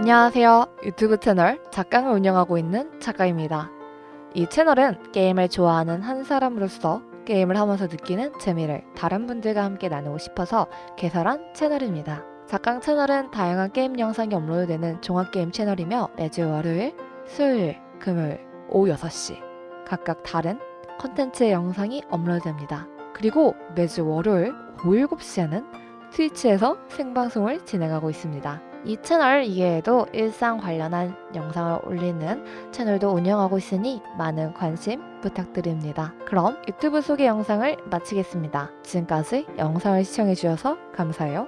안녕하세요. 유튜브 채널 작강을 운영하고 있는 작가입니다. 이 채널은 게임을 좋아하는 한 사람으로서 게임을 하면서 느끼는 재미를 다른 분들과 함께 나누고 싶어서 개설한 채널입니다. 작강 채널은 다양한 게임 영상이 업로드되는 종합게임 채널이며 매주 월요일, 수요일, 금요일 오후 6시 각각 다른 컨텐츠의 영상이 업로드됩니다. 그리고 매주 월요일 오후 7시에는 트위치에서 생방송을 진행하고 있습니다. 이 채널 이외에도 일상 관련한 영상을 올리는 채널도 운영하고 있으니 많은 관심 부탁드립니다. 그럼 유튜브 소개 영상을 마치겠습니다. 지금까지 영상을 시청해주셔서 감사해요.